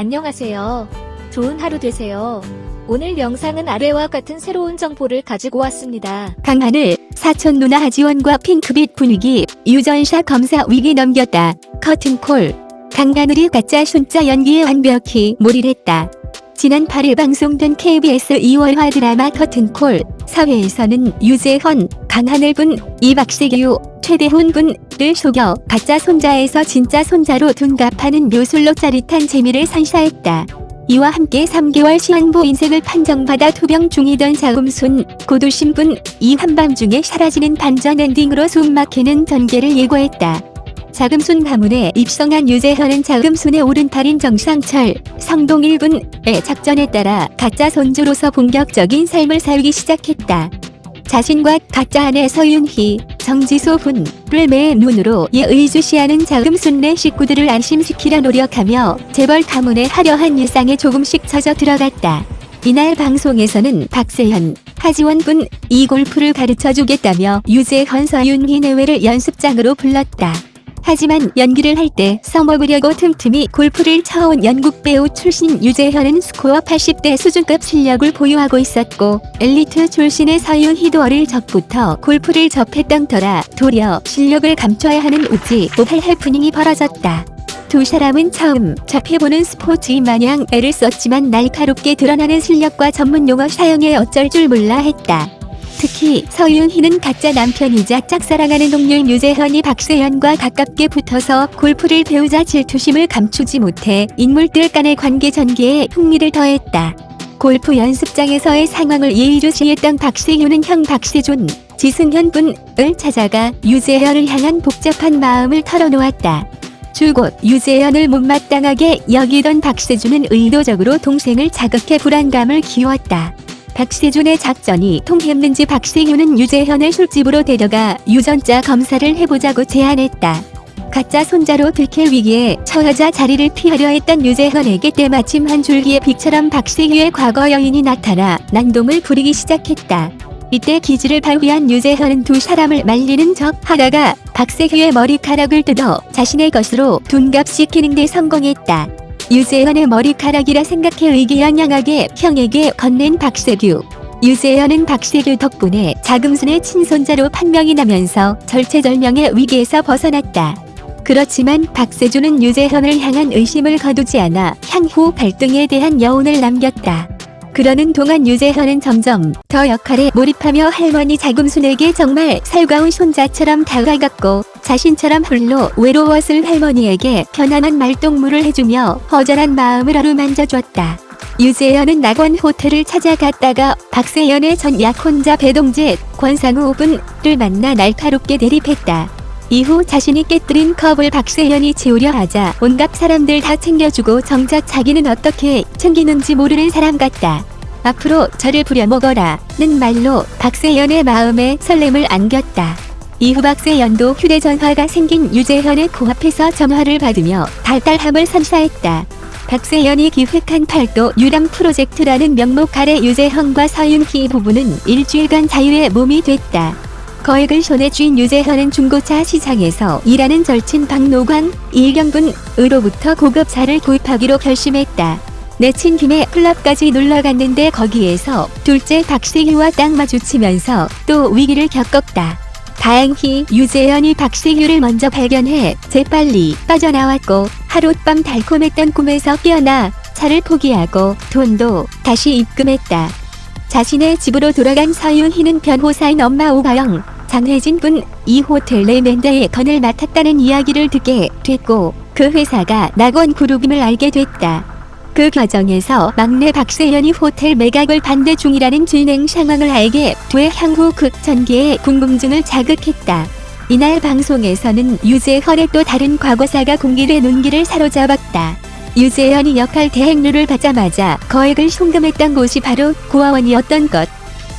안녕하세요. 좋은 하루 되세요. 오늘 영상은 아래와 같은 새로운 정보를 가지고 왔습니다. 강하늘, 사촌 누나 하지원과 핑크빛 분위기, 유전샷 검사 위기 넘겼다. 커튼콜. 강하늘이 가짜 순자 연기에 완벽히 몰입했다. 지난 8일 방송된 KBS 2월화 드라마 커튼콜 사회에서는 유재헌, 강하늘 분, 이박세규, 최대훈 분을 속여 가짜 손자에서 진짜 손자로 둔갑하는 묘술로 짜릿한 재미를 선사했다. 이와 함께 3개월 시한부 인생을 판정받아 투병 중이던 자금순, 고두신 분, 이 한밤중에 사라지는 반전 엔딩으로 숨막히는 전개를 예고했다. 자금순 가문에 입성한 유재현은 자금순의 오른팔인 정상철, 성동일분의 작전에 따라 가짜 손주로서 본격적인 삶을 살기 시작했다. 자신과 가짜 아내 서윤희, 정지소 분을 매 눈으로 예의주시하는 자금순내 식구들을 안심시키려 노력하며 재벌 가문의 화려한 일상에 조금씩 젖어 들어갔다. 이날 방송에서는 박세현, 하지원 분, 이 골프를 가르쳐 주겠다며 유재헌 서윤희 내외를 연습장으로 불렀다. 하지만 연기를 할 때 써먹으려고 틈틈이 골프를 쳐온 연극 배우 출신 유재현은 스코어 80대 수준급 실력을 보유하고 있었고 엘리트 출신의 서윤희도 어릴 적부터 골프를 접했던 터라 도리어 실력을 감춰야 하는 우지 오할 해프닝이 벌어졌다. 두 사람은 처음 접해보는 스포츠인 마냥 애를 썼지만 날카롭게 드러나는 실력과 전문 용어 사용에 어쩔 줄 몰라 했다. 특히 서윤희는 가짜 남편이자 짝사랑하는 동료인 유재현이 박세현과 가깝게 붙어서 골프를 배우자 질투심을 감추지 못해 인물들 간의 관계 전개에 흥미를 더했다. 골프 연습장에서의 상황을 예의주시했던 박세윤은 형 박세준, 지승현 분을 찾아가 유재현을 향한 복잡한 마음을 털어놓았다. 줄곧 유재현을 못마땅하게 여기던 박세준은 의도적으로 동생을 자극해 불안감을 키웠다. 박세준의 작전이 통했는지 박세윤은 유재현을 술집으로 데려가 유전자 검사를 해보자고 제안했다. 가짜 손자로 들킬 위기에 처하자 자리를 피하려 했던 유재현에게 때마침 한 줄기의 빛처럼 박세규의 과거 여인이 나타나 난동을 부리기 시작했다. 이때 기지를 발휘한 유재현은 두 사람을 말리는 척 하다가 박세규의 머리카락을 뜯어 자신의 것으로 둔갑시키는 데 성공했다. 유재현의 머리카락이라 생각해 의기양양하게 형에게 건넨 박세규. 유재현은 박세규 덕분에 자금순의 친손자로 판명이 나면서 절체절명의 위기에서 벗어났다. 그렇지만 박세주는 유재현을 향한 의심을 거두지 않아 향후 발등에 대한 여운을 남겼다. 그러는 동안 유재현은 점점 더 역할에 몰입하며 할머니 자금순에게 정말 살가운 손자처럼 다가갔고 자신처럼 홀로 외로웠을 할머니에게 편안한 말동무를 해주며 허전한 마음을 어루만져줬다. 유재현은 낙원 호텔을 찾아갔다가 박세연의 전 약혼자 배동재, 권상우 분을 만나 날카롭게 대립했다. 이후 자신이 깨뜨린 컵을 박세연이 치우려 하자 온갖 사람들 다 챙겨주고 정작 자기는 어떻게 챙기는지 모르는 사람 같다. 앞으로 저를 부려먹어라 는 말로 박세연의 마음에 설렘을 안겼다. 이후 박세연도 휴대전화가 생긴 유재현의 코앞에서 전화를 받으며 달달함을 선사했다. 박세연이 기획한 팔도 유람 프로젝트라는 명목 아래 유재현과 서윤희 부부는 일주일간 자유의 몸이 됐다. 거액을 손에 쥔 유재현은 중고차 시장에서 일하는 절친 박노광, 일경분으로부터 고급차를 구입하기로 결심했다. 내친 김에 클럽까지 놀러갔는데 거기에서 둘째 박세규와 딱 마주치면서 또 위기를 겪었다. 다행히 유재현이 박세규를 먼저 발견해 재빨리 빠져나왔고 하룻밤 달콤했던 꿈에서 깨어나 차를 포기하고 돈도 다시 입금했다. 자신의 집으로 돌아간 서윤희는 변호사인 엄마 오가영, 장혜진 분 이 호텔 내 맨더의 건을 맡았다는 이야기를 듣게 됐고 그 회사가 낙원 그룹임을 알게 됐다. 그 과정에서 막내 박세연이 호텔 매각을 반대 중이라는 진행 상황을 알게 돼 향후 극 전개에 궁금증을 자극했다. 이날 방송에서는 유재헌의 또 다른 과거사가 공개돼 눈길을 사로잡았다. 유재현이 역할 대행료를 받자마자 거액을 송금했던 곳이 바로 고아원이었던 것.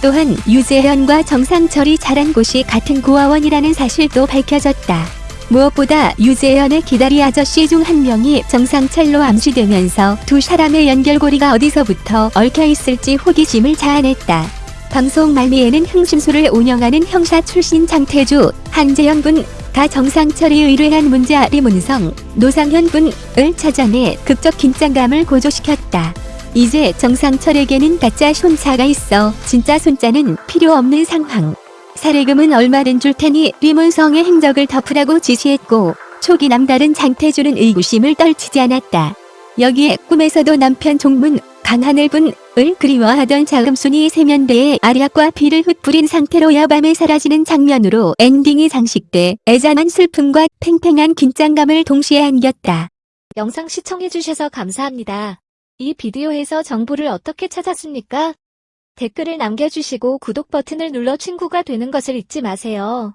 또한 유재현과 정상철이 자란 곳이 같은 고아원이라는 사실도 밝혀졌다. 무엇보다 유재현의 기다리 아저씨 중 한 명이 정상철로 암시되면서 두 사람의 연결고리가 어디서부터 얽혀있을지 호기심을 자아냈다. 방송 말미에는 흥심소를 운영하는 형사 출신 장태주, 한재영 분, 가 정상철이 의뢰한 손자 리문성 노상현 분을 찾아내 극적 긴장감을 고조시켰다. 이제 정상철에게는 가짜 손자가 있어 진짜 손자는 필요 없는 상황. 사례금은 얼마든 줄 테니 리문성의 행적을 덮으라고 지시했고 촉이 남다른 장태주는 의구심을 떨치지 않았다. 여기에 꿈에서도 남편 종문 강하늘 분 을 그리워하던 자금순이 세면대에 알약과 피를 흩뿌린 상태로 야밤에 사라지는 장면으로 엔딩이 장식돼 애잔한 슬픔과 팽팽한 긴장감을 동시에 안겼다. 영상 시청해주셔서 감사합니다. 이 비디오에서 정보를 어떻게 찾았습니까? 댓글을 남겨주시고 구독 버튼을 눌러 친구가 되는 것을 잊지 마세요.